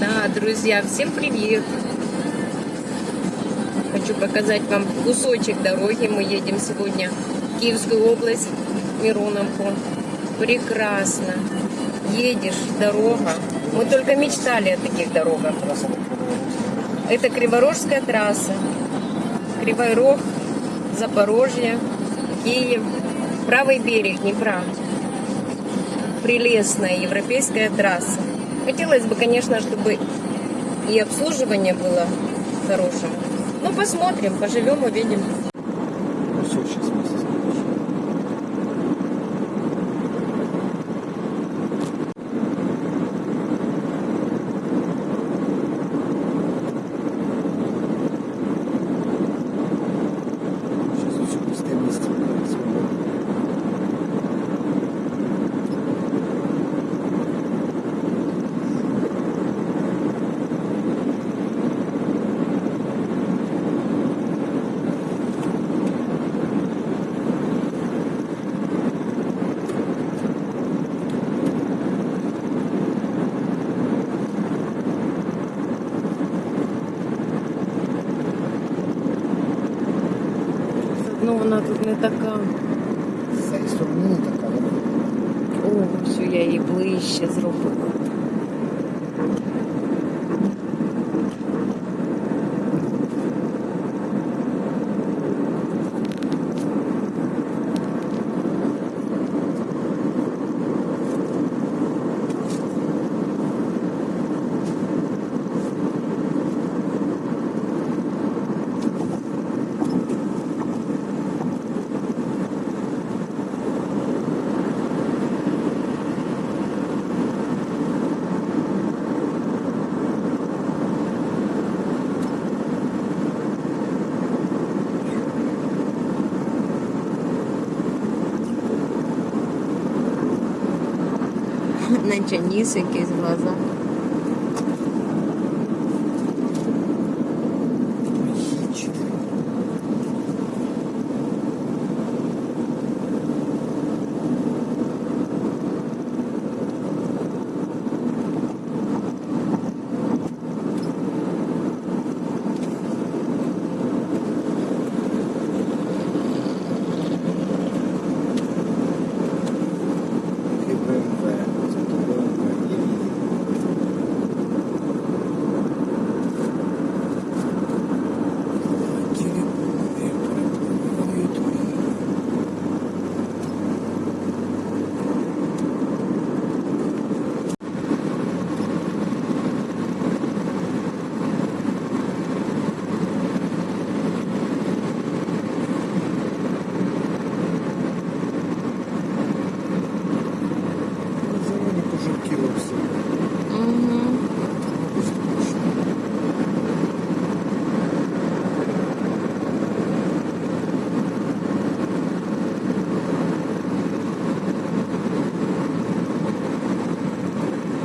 Да, друзья, всем привет! Хочу показать вам кусочек дороги. Мы едем сегодня в Киевскую область, Мироновку. Прекрасно. Едешь, дорога. Мы только мечтали о таких дорогах. Это Криворожская трасса. Кривой Рог, Запорожье, Киев, правый берег Днепра. Прелестная европейская трасса. Хотелось бы, конечно, чтобы и обслуживание было хорошим. Ну, посмотрим, поживем, увидим. Все, сейчас вместе Ну, вона тут не така. З цієї сторони не така, да? О, все, я її ближче зробила. Наче ніс якийсь в глазах.